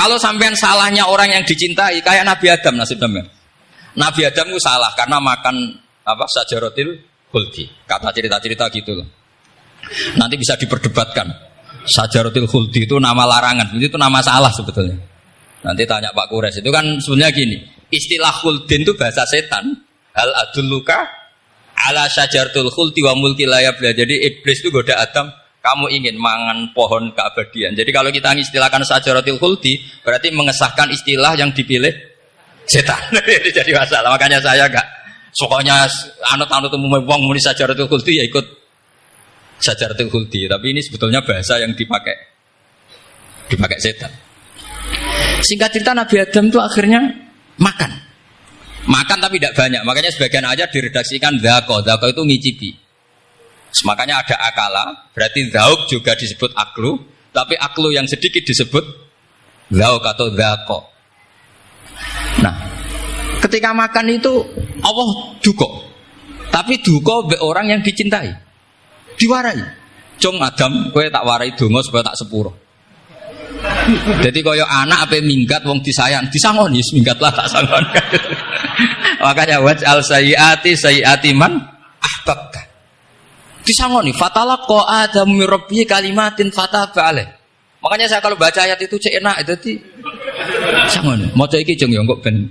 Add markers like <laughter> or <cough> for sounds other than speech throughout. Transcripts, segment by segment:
Kalau sampean salahnya orang yang dicintai, kayak Nabi Adam nasib sampean. Nabi Adam itu salah karena makan apa sajarotil huldi. Kata cerita-cerita gitu loh. Nanti bisa diperdebatkan. Sajarotil huldi itu nama larangan, itu nama salah sebetulnya. Nanti tanya Pak Kures itu kan sebenarnya gini. Istilah huldin itu bahasa setan. Hal adulluka ala sajartul khuldi wa mulki layabla. Jadi iblis itu goda Adam kamu ingin mangan pohon keabadian. Jadi kalau kita istilahkan sajaratul khuldi, berarti mengesahkan istilah yang dipilih setan. <laughs> Jadi masalah. Makanya saya enggak pokoknya anut-anut umum wong muni sajaratul khuldi ya ikut sajaratul khuldi. Tapi ini sebetulnya bahasa yang dipakai dipakai setan. Singkat cerita Nabi Adam itu akhirnya makan. Makan tapi tidak banyak. Makanya sebagian aja diredaksikan dako. Dako itu ngicipi. Makanya ada akala, berarti zauk juga disebut aklu, tapi aklu yang sedikit disebut zauk atau zako. Nah, ketika makan itu Allah duko, tapi duko be orang yang dicintai, diwarai. Cung Adam, kue tak warai dungo supaya tak sepuro. Jadi koyo anak apa minggat wong disayang, disangoni minggatlah tak sangon. <laughs> Makanya waj al sayyati sayyati man. Disangoni fatala ko ada mirabbi kalimatin fataba alaih. Makanya saya kalau baca ayat itu cek enak itu di sangon. Maca iki jeng yo kok ben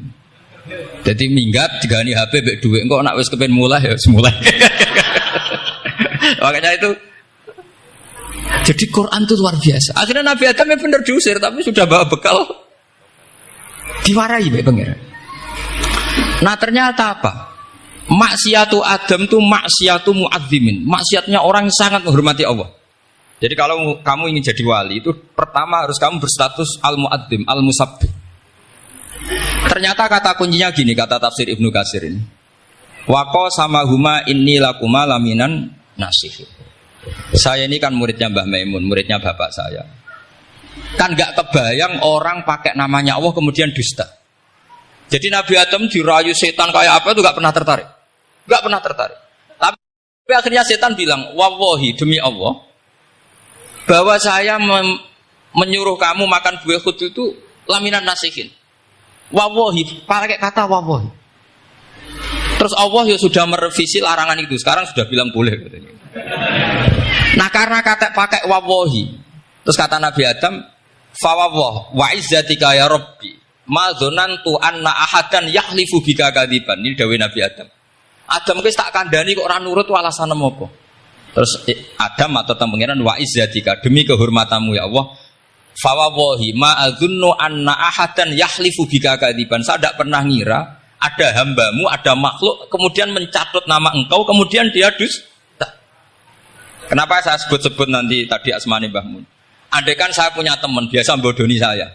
jadi minggat digani HP bek duit kok nak wis kepen mulai ya semulai. <laughs> Makanya itu jadi Quran itu luar biasa. Akhirnya Nabi Adam yang benar diusir tapi sudah bawa bekal diwarai baik pengiran. Nah ternyata apa? Maksiatu Adam itu maksiatu muadzimin. Maksiatnya orang yang sangat menghormati Allah. Jadi kalau kamu ingin jadi wali itu pertama harus kamu berstatus al muadzim, al musabbih. Ternyata kata kuncinya gini kata tafsir Ibnu Katsir ini. Wako sama huma inni lakuma laminan nasih. Saya ini kan muridnya Mbah Maimun, muridnya bapak saya. Kan gak kebayang orang pakai namanya Allah kemudian dusta. Jadi Nabi Adam dirayu setan kayak apa itu gak pernah tertarik. Gak pernah tertarik. Tapi akhirnya setan bilang, wawahi demi Allah, bahwa saya menyuruh kamu makan buah khut itu laminan nasihin. Wawahi, pakai kata wawahi. Terus Allah ya sudah merevisi larangan itu. Sekarang sudah bilang boleh. Nah karena kata pakai wawahi, terus kata Nabi Adam, fawawah wa izzatika ya Rabbi, ma anna ahadan yahlifu bika kadiban. Ini dawe Nabi Adam. Adam wis tak kandani kok orang nurut alasan apa? Terus Adam atau pengiran wa izzatika demi kehormatanmu ya Allah. Fawawahi ma adzunnu anna ahadan yahlifu bika kadiban. Saya tidak pernah ngira ada hambamu, ada makhluk, kemudian mencatut nama engkau, kemudian dia dus. Kenapa saya sebut-sebut nanti tadi Asmani Mbah Mun? Andai kan saya punya teman biasa bodoni saya,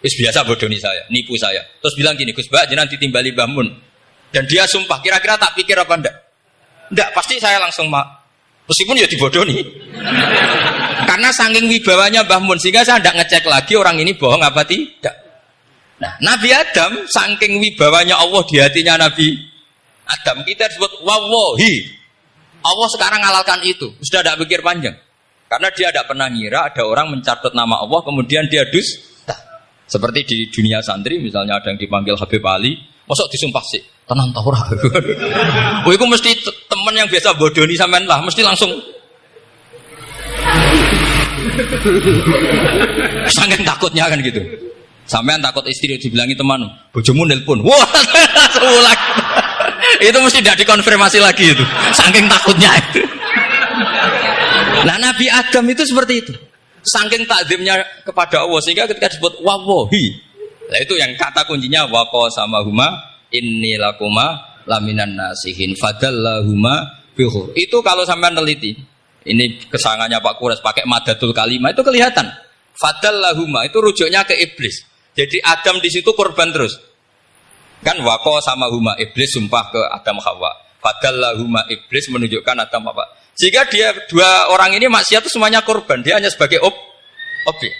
Is biasa bodoni saya, nipu saya. Terus bilang gini, Gus Mbak, jangan ditimbali Mbah. Dan dia sumpah, kira-kira tak pikir apa enggak? Enggak, pasti saya langsung mak. Meskipun ya dibodoni. <laughs> Karena saking wibawanya Mbah Mun, sehingga saya tidak ngecek lagi orang ini bohong apa tidak. Nah, Nabi Adam saking wibawanya Allah di hatinya Nabi Adam kita disebut wawahi. Allah sekarang ngalalkan itu, sudah tidak pikir panjang. Karena dia tidak pernah ngira ada orang mencatat nama Allah kemudian dia dus. Seperti di dunia santri misalnya ada yang dipanggil Habib Ali, masuk disumpah sih, tenang tahu ora. <laughs> Oh, itu mesti teman yang biasa bodoni sampean lah, mesti langsung <laughs> Sangat takutnya kan gitu. Sampean takut istri dibilangi teman, bojomu nelpon. Wah, <laughs> seulah. itu mesti tidak dikonfirmasi lagi itu. Saking takutnya itu. Nah Nabi Adam itu seperti itu. Saking takdimnya kepada Allah sehingga ketika disebut wawohi. Nah itu yang kata kuncinya wako sama huma inni lakuma laminan nasihin fadallahuma bihur. Itu kalau sampean teliti. Ini kesangannya Pak Kures pakai madatul kalimah itu kelihatan. Fadallahuma itu rujuknya ke iblis. Jadi Adam di situ korban terus. Kan wako sama huma iblis sumpah ke Adam Hawa. Padahal huma iblis menunjukkan Adam apa? Jika dia dua orang ini maksiat itu semuanya korban. Dia hanya sebagai ob, objek.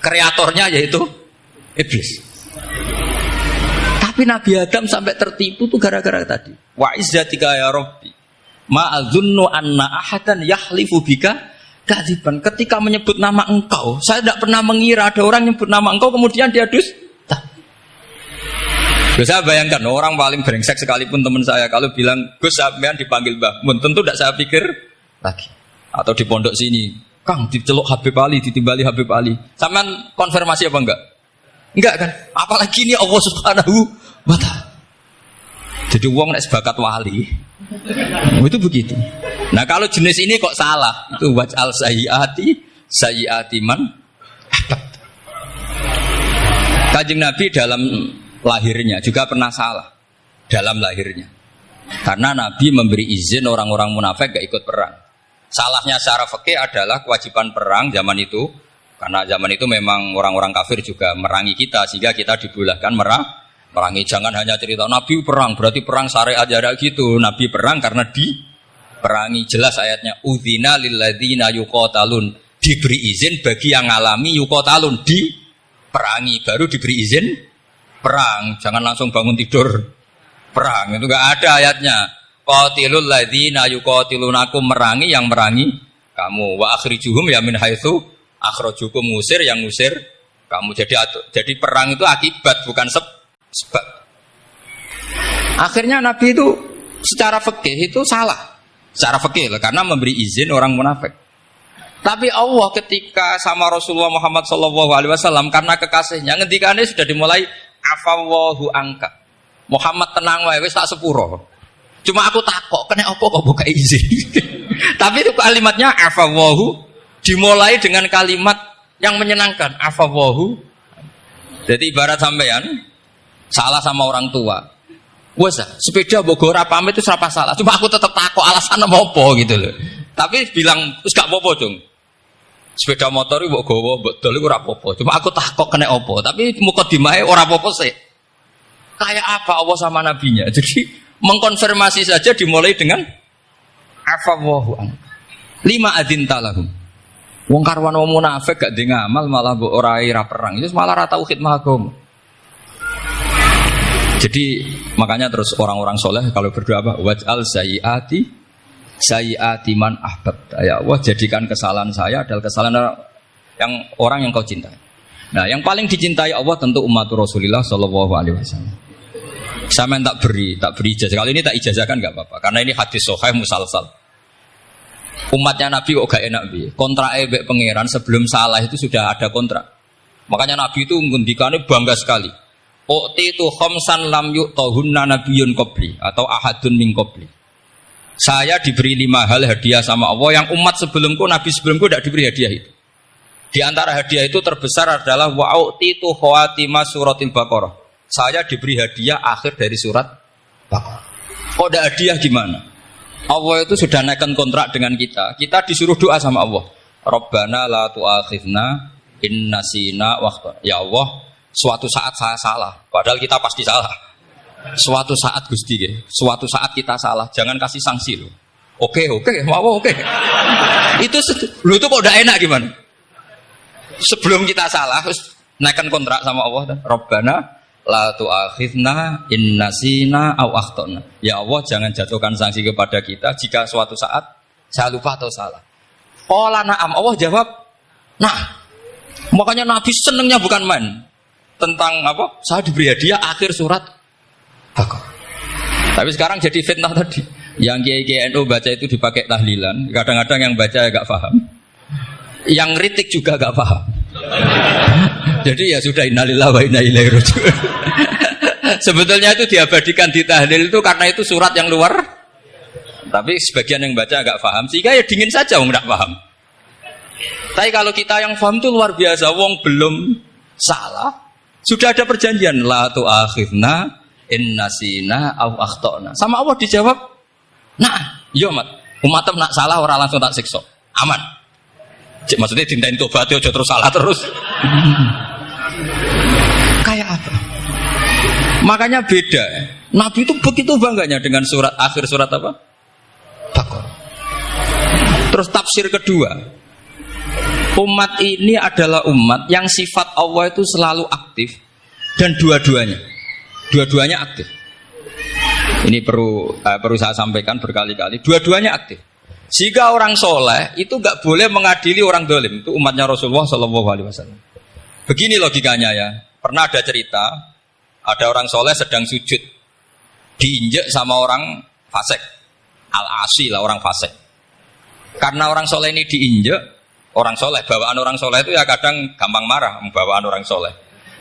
Kreatornya yaitu iblis. Tapi Nabi Adam sampai tertipu tuh gara-gara tadi. Wa izzatika ya Rabbi. Ma'adzunnu anna ahadan yahlifu bika kadiban. Ketika menyebut nama engkau, saya tidak pernah mengira ada orang nyebut nama engkau kemudian dia dus. Saya bayangkan orang paling brengsek sekalipun teman saya kalau bilang Gus sampean dipanggil Mbah Mun tentu tidak saya pikir lagi. Atau di pondok sini, Kang diceluk Habib Ali, ditimbali Habib Ali. Sampean konfirmasi apa enggak? Enggak kan? Apalagi ini Allah Subhanahu wa taala. Jadi uang nek sebakat wali. <laughs> itu begitu. Nah kalau jenis ini kok salah, itu waj'al sayyiati sayyiati man Kajing Nabi dalam lahirnya juga pernah salah dalam lahirnya. Karena Nabi memberi izin orang-orang munafik gak ikut perang. Salahnya secara fikih adalah kewajiban perang zaman itu karena zaman itu memang orang-orang kafir juga merangi kita sehingga kita dibulahkan merah merangi. Jangan hanya cerita Nabi perang berarti perang syariat ada gitu. Nabi perang karena di perangi jelas ayatnya udzina lilladzina yuqatalun diberi izin bagi yang ngalami yuqatalun di perangi baru diberi izin perang, jangan langsung bangun tidur perang. Itu enggak ada ayatnya. Qatilul ladzina yuqatilunakum merangi yang merangi kamu. Wa akhrijuhum ya min haitsu akhrajukum ngusir yang ngusir kamu. Jadi jadi perang itu akibat bukan sebab. Akhirnya Nabi itu secara fikih itu salah. Secara fikih karena memberi izin orang munafik. Tapi Allah ketika sama Rasulullah Muhammad SAW karena kekasihnya ngendikannya sudah dimulai afawahu angka. Muhammad tenang wae wis tak sepuro. Cuma aku takok kena apa kok buka izin. <laughs> Tapi itu kalimatnya afawahu dimulai dengan kalimat yang menyenangkan afawahu. Jadi ibarat sampean salah sama orang tua. Wes sepeda bogor apa itu serapa salah. Cuma aku tetap takok alasan apa gitu loh. Tapi bilang terus gak apa-apa dong. Sepeda motor itu gowo, betul itu rapopo. Cuma aku takut kena opo. Tapi muka dimai orang apa sih. Kayak apa Allah sama nabinya. <laughs> Jadi mengkonfirmasi saja dimulai dengan afawahu Lima adin talahum. Wong karwan wong munafik gak ngamal malah mbok ora ira perang. Itu malah rata tauhid mahagum. Jadi makanya terus orang-orang soleh kalau berdoa apa? Waj'al sayyiati sayyati man ahbab. Ya Allah jadikan kesalahan saya adalah kesalahan yang orang yang kau cintai. Nah, yang paling dicintai Allah tentu umat Rasulullah Shallallahu Alaihi Wasallam. Saya main tak beri, tak beri ijazah. Kali ini tak ijazahkan nggak apa-apa, karena ini hadis sohail musalsal. Umatnya Nabi kok gak enak bi. Kontrak ebek pangeran sebelum salah itu sudah ada kontrak. Makanya Nabi itu mengundikannya bangga sekali. Okti itu khomsan lam yuk tohunna nabiyun kobli atau ahadun min kobli. Saya diberi lima hal hadiah sama Allah yang umat sebelumku, Nabi sebelumku tidak diberi hadiah itu. Di antara hadiah itu terbesar adalah wa'uti tu khawatimah suratil baqarah. Saya diberi hadiah akhir dari surat Baqarah. Kok ada hadiah gimana? Allah itu sudah naikkan kontrak dengan kita. Kita disuruh doa sama Allah. Rabbana la tu'akhidna inna sina waktu. Ya Allah, suatu saat saya salah. Padahal kita pasti salah. Suatu saat Gusti ya, suatu saat kita salah, jangan kasih sanksi loh. Oke, oke, mau oke. itu lu itu kok udah enak gimana? Sebelum kita salah, terus naikkan kontrak sama Allah Robbana la tu'akhidna in nasina aw akhtana. Ya Allah, jangan jatuhkan sanksi kepada kita jika suatu saat saya lupa atau salah. Qala na'am. Allah jawab, "Nah." Makanya Nabi senengnya bukan main tentang apa? Saya diberi hadiah akhir surat Bakor. Tapi sekarang jadi fitnah tadi. Yang kiai NU baca itu dipakai tahlilan. Kadang-kadang yang baca agak paham. Yang kritik juga agak paham. <laughs> jadi ya sudah innalillah wa inna ilaihi <laughs> Sebetulnya itu diabadikan di tahlil itu karena itu surat yang luar. Tapi sebagian yang baca agak paham. Sehingga ya dingin saja wong tidak paham. Tapi kalau kita yang paham itu luar biasa. Wong belum salah. Sudah ada perjanjian. La tu'akhidna inna sina au akhtona. Sama Allah dijawab, nah, yo mat, umat nak salah orang langsung tak siksa. Aman. Cik, maksudnya dintain tobat yo terus salah terus. <laughs> Kayak apa? Makanya beda. Nabi itu begitu bangganya dengan surat akhir surat apa? Bakor. Terus tafsir kedua. Umat ini adalah umat yang sifat Allah itu selalu aktif dan dua-duanya. Dua-duanya aktif. Ini perlu uh, perlu saya sampaikan berkali-kali. Dua-duanya aktif. Jika orang soleh itu nggak boleh mengadili orang dolim. Itu umatnya Rasulullah Shallallahu Alaihi Wasallam. Begini logikanya ya. Pernah ada cerita, ada orang soleh sedang sujud, diinjek sama orang fasik, al asi lah orang fasik. Karena orang soleh ini diinjek, orang soleh bawaan orang soleh itu ya kadang gampang marah bawaan orang soleh.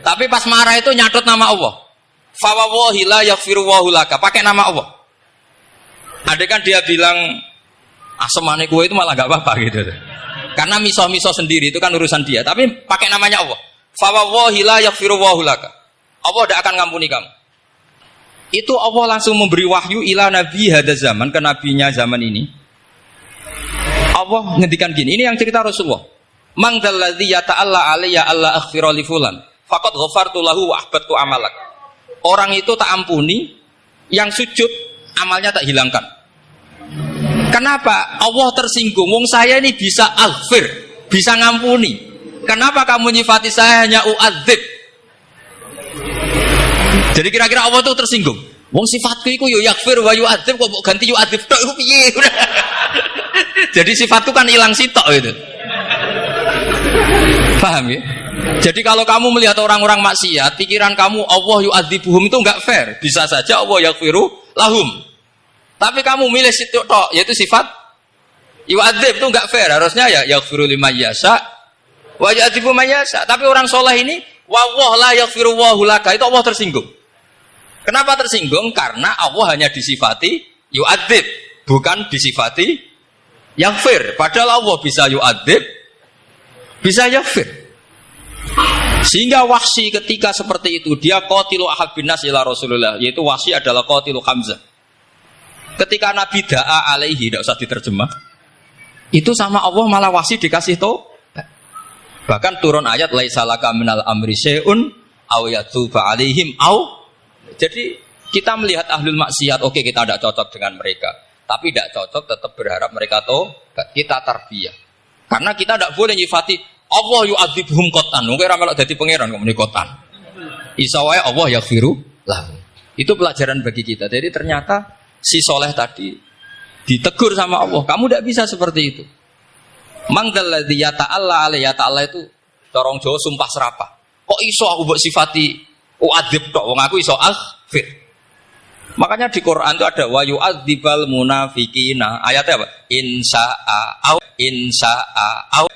Tapi pas marah itu nyatut nama Allah. Fawawahi la yaghfiru laka. Pakai nama Allah. Ada kan dia bilang asemane kue itu malah gak apa-apa gitu. Karena miso-miso sendiri itu kan urusan dia. Tapi pakai namanya Allah. Fawawahi la yaghfiru laka. Allah tidak akan ngampuni kamu. Itu Allah langsung memberi wahyu ila nabi hada zaman ke nabinya zaman ini. Allah ngendikan gini, ini yang cerita Rasulullah. Mang dalladzi yata'alla alayya alla aghfira li fulan. Faqad ghafartu lahu wa ahbattu amalak. Orang itu tak ampuni, yang sujud amalnya tak hilangkan. Kenapa? Allah tersinggung. Wong saya ini bisa aghfir, bisa ngampuni. Kenapa kamu nyifati saya hanya uadzib? Jadi kira-kira Allah tuh tersinggung. Wong sifatku itu yo yakfir wa yu'adzib kok ganti yu'adzib tok iku piye? Jadi sifatku kan hilang sitok gitu. Paham ya? Jadi kalau kamu melihat orang-orang maksiat, pikiran kamu Allah yu'adzibuhum itu enggak fair. Bisa saja Allah yakfiru lahum. Tapi kamu milih situ tok, yaitu sifat yu'adzib itu enggak fair. Harusnya ya yakfiru lima yasa wa yu'adzibu mayasa. Tapi orang soleh ini wa la yakfiru wa laka itu Allah tersinggung. Kenapa tersinggung? Karena Allah hanya disifati yu'adzib, bukan disifati yakfir. Padahal Allah bisa yu'adzib, bisa yakfir. Sehingga wahsi ketika seperti itu, dia qatilu ahad bin nas ila Rasulullah, yaitu wahsi adalah qatilu Hamzah. Ketika Nabi da'a alaihi, tidak usah diterjemah, itu sama Allah malah wahsi dikasih tau. Bahkan turun ayat laisalaka minal amri syai'un aw yatuba alaihim aw jadi kita melihat ahlul maksiat, oke okay, kita tidak cocok dengan mereka. Tapi tidak cocok tetap berharap mereka tahu kita tarbiyah. Karena kita tidak boleh nyifati Allah yu'adzibhum kotan. Mungkin ramal jadi pangeran kok kotan. Isawai Allah ya firu lah. Itu pelajaran bagi kita. Jadi ternyata si soleh tadi ditegur sama Allah. Kamu tidak bisa seperti itu. Mangdalladzi ya ta'ala alaihi ya ta'ala itu dorong Jawa sumpah serapah. Kok iso aku buat sifati Uadib tok wong aku iso akhfir. Makanya di Quran itu ada wa yu'adzibal munafiqina. Ayatnya apa? Insa'a au insa'a au